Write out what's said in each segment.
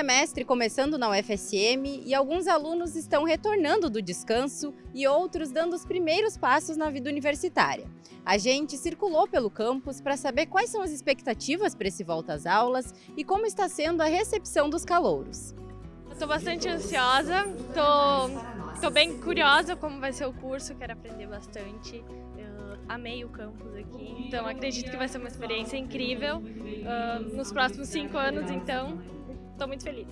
semestre começando na UFSM e alguns alunos estão retornando do descanso e outros dando os primeiros passos na vida universitária. A gente circulou pelo campus para saber quais são as expectativas para esse volta às aulas e como está sendo a recepção dos calouros. Estou bastante ansiosa, estou bem curiosa como vai ser o curso, quero aprender bastante. Amei o campus aqui, então acredito que vai ser uma experiência incrível uh, nos próximos cinco anos, então estou muito feliz.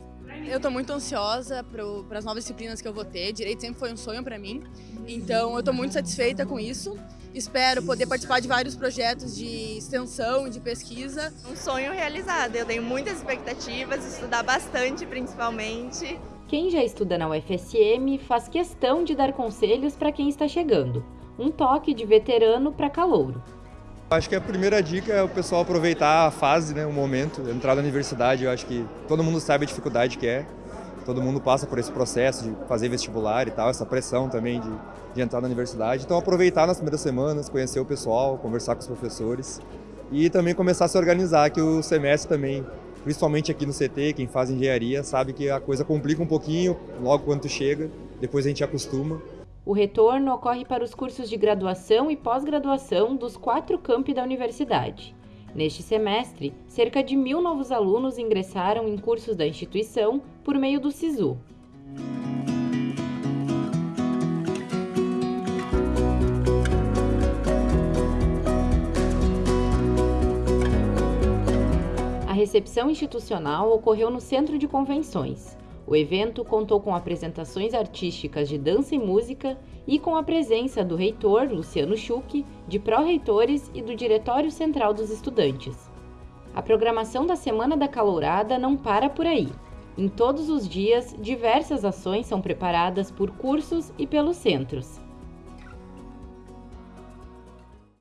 Eu estou muito ansiosa para as novas disciplinas que eu vou ter. Direito sempre foi um sonho para mim, então eu estou muito satisfeita com isso. Espero poder participar de vários projetos de extensão e de pesquisa. Um sonho realizado. Eu tenho muitas expectativas, estudar bastante principalmente. Quem já estuda na UFSM faz questão de dar conselhos para quem está chegando. Um toque de veterano para calouro. Acho que a primeira dica é o pessoal aproveitar a fase, né, o momento, entrar na universidade. Eu acho que todo mundo sabe a dificuldade que é. Todo mundo passa por esse processo de fazer vestibular e tal, essa pressão também de, de entrar na universidade. Então aproveitar nas primeiras semanas, conhecer o pessoal, conversar com os professores e também começar a se organizar, que o semestre também, principalmente aqui no CT, quem faz engenharia, sabe que a coisa complica um pouquinho logo quando chega, depois a gente acostuma. O retorno ocorre para os cursos de graduação e pós-graduação dos quatro campi da universidade. Neste semestre, cerca de mil novos alunos ingressaram em cursos da instituição por meio do SISU. A recepção institucional ocorreu no Centro de Convenções. O evento contou com apresentações artísticas de dança e música e com a presença do reitor, Luciano Schuch, de pró-reitores e do Diretório Central dos Estudantes. A programação da Semana da Calourada não para por aí. Em todos os dias, diversas ações são preparadas por cursos e pelos centros.